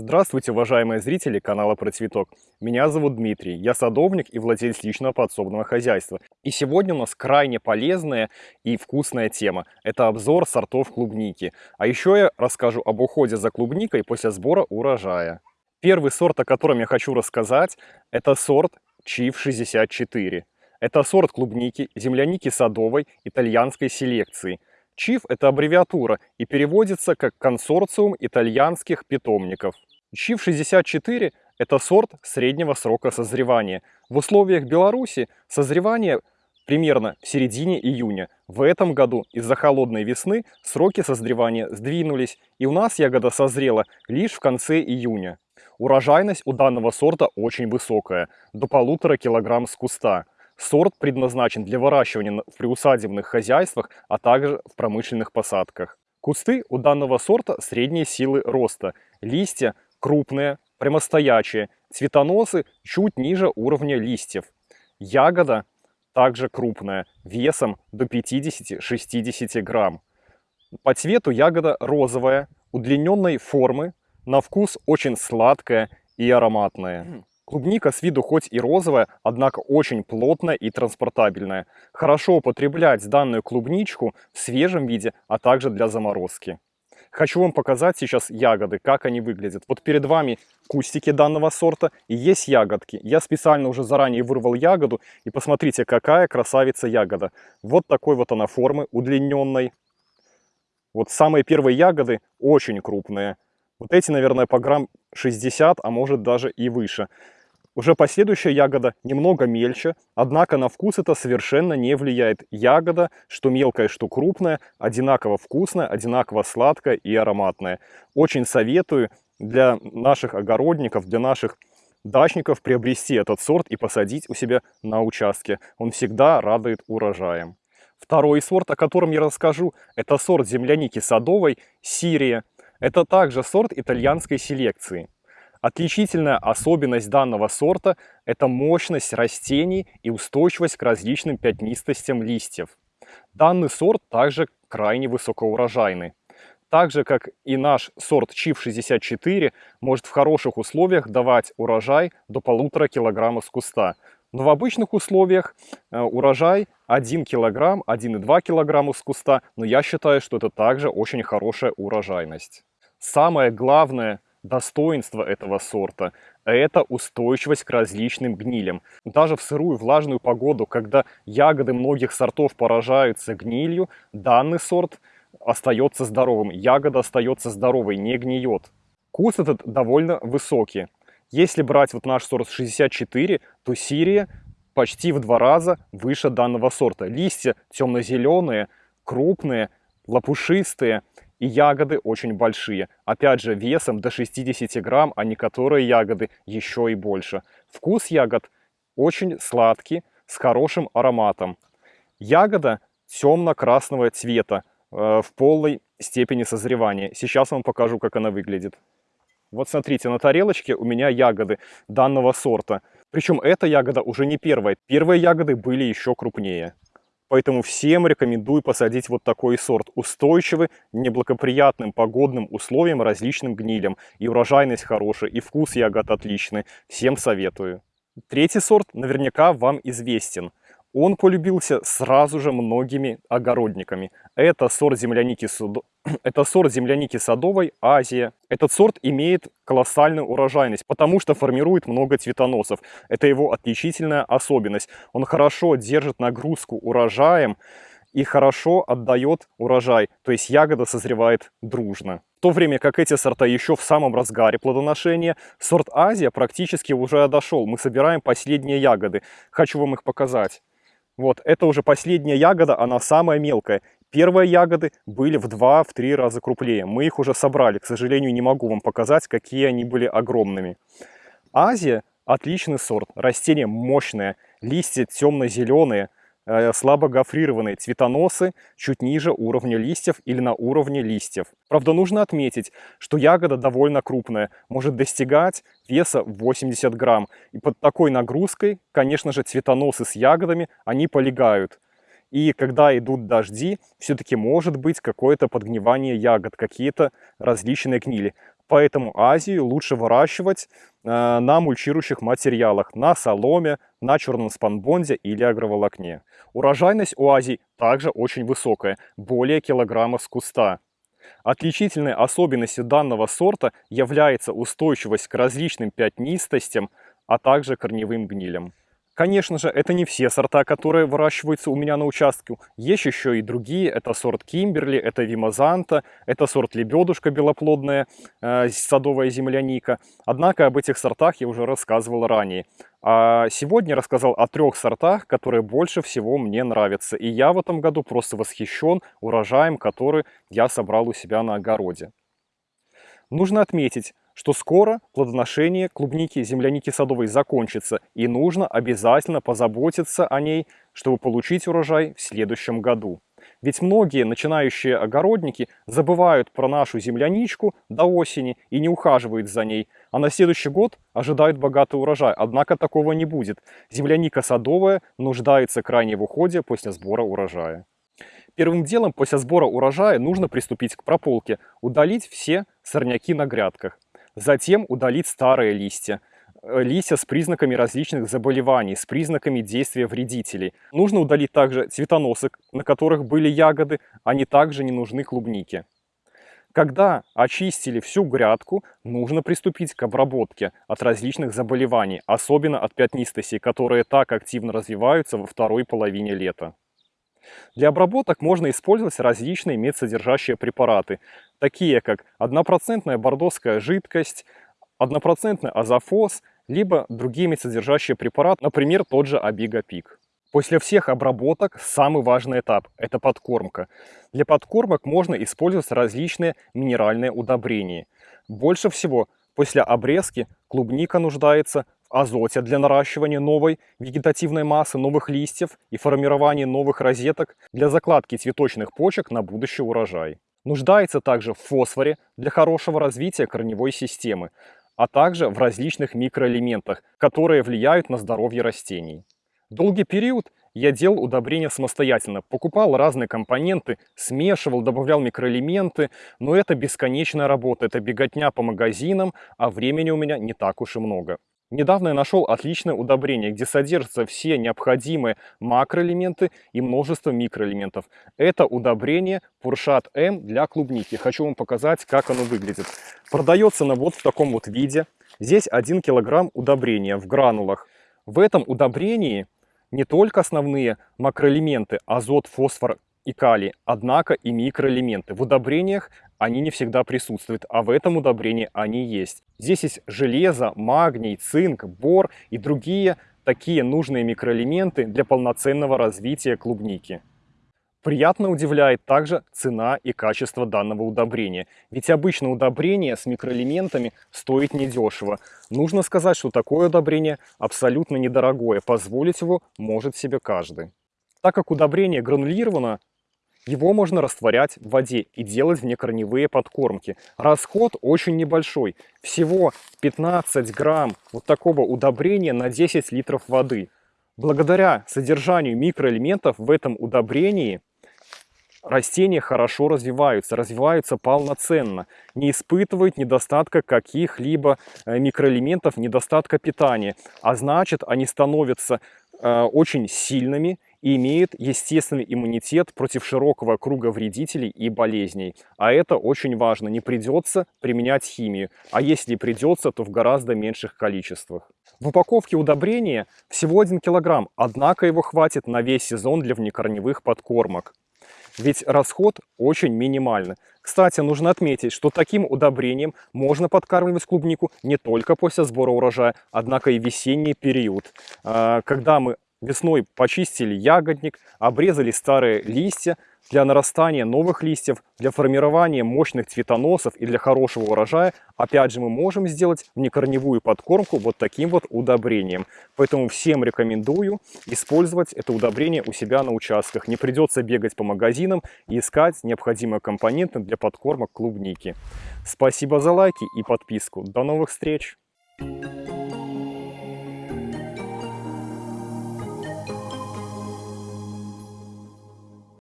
Здравствуйте, уважаемые зрители канала Про Цветок. Меня зовут Дмитрий, я садовник и владелец личного подсобного хозяйства. И сегодня у нас крайне полезная и вкусная тема. Это обзор сортов клубники. А еще я расскажу об уходе за клубникой после сбора урожая. Первый сорт, о котором я хочу рассказать, это сорт Чиф 64. Это сорт клубники, земляники садовой итальянской селекции – ЧИФ – это аббревиатура и переводится как консорциум итальянских питомников. ЧИФ-64 – это сорт среднего срока созревания. В условиях Беларуси созревание примерно в середине июня. В этом году из-за холодной весны сроки созревания сдвинулись, и у нас ягода созрела лишь в конце июня. Урожайность у данного сорта очень высокая, до полутора килограмм с куста – Сорт предназначен для выращивания в приусадебных хозяйствах, а также в промышленных посадках. Кусты у данного сорта средней силы роста. Листья крупные, прямостоячие, цветоносы чуть ниже уровня листьев. Ягода также крупная, весом до 50-60 грамм. По цвету ягода розовая, удлиненной формы, на вкус очень сладкая и ароматная. Клубника с виду хоть и розовая, однако очень плотная и транспортабельная. Хорошо употреблять данную клубничку в свежем виде, а также для заморозки. Хочу вам показать сейчас ягоды, как они выглядят. Вот перед вами кустики данного сорта и есть ягодки. Я специально уже заранее вырвал ягоду и посмотрите, какая красавица ягода. Вот такой вот она формы, удлиненной. Вот самые первые ягоды очень крупные. Вот эти, наверное, по грамм 60, а может даже и выше. Уже последующая ягода немного мельче, однако на вкус это совершенно не влияет. Ягода, что мелкая, что крупная, одинаково вкусная, одинаково сладкая и ароматная. Очень советую для наших огородников, для наших дачников приобрести этот сорт и посадить у себя на участке. Он всегда радует урожаем. Второй сорт, о котором я расскажу, это сорт земляники садовой «Сирия». Это также сорт итальянской селекции. Отличительная особенность данного сорта – это мощность растений и устойчивость к различным пятнистостям листьев. Данный сорт также крайне высокоурожайный. Так же, как и наш сорт Чиф 64, может в хороших условиях давать урожай до полутора килограмма с куста. Но в обычных условиях э, урожай 1 килограмм, 1,2 килограмма с куста, но я считаю, что это также очень хорошая урожайность. Самое главное – достоинство этого сорта – это устойчивость к различным гнилям. Даже в сырую влажную погоду, когда ягоды многих сортов поражаются гнилью, данный сорт остается здоровым, ягода остается здоровой, не гниет. Куст этот довольно высокий. Если брать вот наш сорт 64, то Сирия почти в два раза выше данного сорта. Листья темно-зеленые, крупные, лопушистые – и ягоды очень большие. Опять же, весом до 60 грамм, а некоторые ягоды еще и больше. Вкус ягод очень сладкий, с хорошим ароматом. Ягода темно-красного цвета, э, в полной степени созревания. Сейчас вам покажу, как она выглядит. Вот смотрите, на тарелочке у меня ягоды данного сорта. Причем эта ягода уже не первая. Первые ягоды были еще крупнее. Поэтому всем рекомендую посадить вот такой сорт. Устойчивый, неблагоприятным погодным условиям, различным гнилям. И урожайность хорошая, и вкус ягод отличный. Всем советую. Третий сорт наверняка вам известен. Он полюбился сразу же многими огородниками. Это сорт земляники, суд... Это сорт земляники садовой Азия. Этот сорт имеет колоссальную урожайность, потому что формирует много цветоносов. Это его отличительная особенность. Он хорошо держит нагрузку урожаем и хорошо отдает урожай, то есть ягода созревает дружно. В то время как эти сорта еще в самом разгаре плодоношения, сорт Азия практически уже отошел. Мы собираем последние ягоды. Хочу вам их показать. Вот, это уже последняя ягода, она самая мелкая. Первые ягоды были в 2-3 раза крупнее. Мы их уже собрали. К сожалению, не могу вам показать, какие они были огромными. Азия отличный сорт. Растение мощное. Листья темно-зеленые. Э, слабо гофрированные цветоносы чуть ниже уровня листьев или на уровне листьев. Правда, нужно отметить, что ягода довольно крупная, может достигать веса 80 грамм. И под такой нагрузкой, конечно же, цветоносы с ягодами, они полегают. И когда идут дожди, все-таки может быть какое-то подгнивание ягод, какие-то различные гнили. Поэтому Азию лучше выращивать э, на мульчирующих материалах, на соломе, на черном спанбонде или агроволокне. Урожайность у Азии также очень высокая, более килограмма с куста. Отличительной особенностью данного сорта является устойчивость к различным пятнистостям, а также корневым гнилям. Конечно же, это не все сорта, которые выращиваются у меня на участке. Есть еще и другие. Это сорт Кимберли, это Вимазанта, это сорт Лебедушка белоплодная, э, садовая земляника. Однако об этих сортах я уже рассказывал ранее. А сегодня рассказал о трех сортах, которые больше всего мне нравятся. И я в этом году просто восхищен урожаем, который я собрал у себя на огороде. Нужно отметить, что скоро плодоношение клубники, земляники садовой закончится, и нужно обязательно позаботиться о ней, чтобы получить урожай в следующем году. Ведь многие начинающие огородники забывают про нашу земляничку до осени и не ухаживают за ней, а на следующий год ожидают богатый урожай. Однако такого не будет. Земляника садовая нуждается крайне в уходе после сбора урожая. Первым делом после сбора урожая нужно приступить к прополке, удалить все сорняки на грядках. Затем удалить старые листья, э, листья с признаками различных заболеваний, с признаками действия вредителей. Нужно удалить также цветоносы, на которых были ягоды, они также не нужны клубнике. Когда очистили всю грядку, нужно приступить к обработке от различных заболеваний, особенно от пятнистостей, которые так активно развиваются во второй половине лета. Для обработок можно использовать различные медсодержащие препараты, такие как однопроцентная бордоская жидкость, однопроцентный азофос, либо другие медсодержащие препараты, например, тот же Абигапик. После всех обработок самый важный этап – это подкормка. Для подкормок можно использовать различные минеральные удобрения. Больше всего после обрезки клубника нуждается азоте для наращивания новой вегетативной массы, новых листьев и формирования новых розеток для закладки цветочных почек на будущий урожай. Нуждается также в фосфоре для хорошего развития корневой системы, а также в различных микроэлементах, которые влияют на здоровье растений. Долгий период я делал удобрения самостоятельно, покупал разные компоненты, смешивал, добавлял микроэлементы, но это бесконечная работа, это беготня по магазинам, а времени у меня не так уж и много. Недавно я нашел отличное удобрение, где содержатся все необходимые макроэлементы и множество микроэлементов. Это удобрение Пуршат М для клубники. Хочу вам показать, как оно выглядит. Продается оно вот в таком вот виде. Здесь 1 килограмм удобрения в гранулах. В этом удобрении не только основные макроэлементы азот, фосфор и калий, однако и микроэлементы. В удобрениях они не всегда присутствуют, а в этом удобрении они есть. Здесь есть железо, магний, цинк, бор и другие такие нужные микроэлементы для полноценного развития клубники. Приятно удивляет также цена и качество данного удобрения. Ведь обычно удобрение с микроэлементами стоит недешево. Нужно сказать, что такое удобрение абсолютно недорогое. Позволить его может себе каждый. Так как удобрение гранулировано, его можно растворять в воде и делать внекорневые подкормки. Расход очень небольшой. Всего 15 грамм вот такого удобрения на 10 литров воды. Благодаря содержанию микроэлементов в этом удобрении растения хорошо развиваются, развиваются полноценно, не испытывают недостатка каких-либо э, микроэлементов, недостатка питания. А значит, они становятся э, очень сильными и имеет естественный иммунитет против широкого круга вредителей и болезней. А это очень важно, не придется применять химию, а если придется, то в гораздо меньших количествах. В упаковке удобрения всего 1 килограмм, однако его хватит на весь сезон для внекорневых подкормок. Ведь расход очень минимальный. Кстати, нужно отметить, что таким удобрением можно подкармливать клубнику не только после сбора урожая, однако и весенний период, а, когда мы Весной почистили ягодник, обрезали старые листья для нарастания новых листьев, для формирования мощных цветоносов и для хорошего урожая. Опять же, мы можем сделать внекорневую подкормку вот таким вот удобрением. Поэтому всем рекомендую использовать это удобрение у себя на участках. Не придется бегать по магазинам и искать необходимые компоненты для подкормок клубники. Спасибо за лайки и подписку. До новых встреч! Thank you.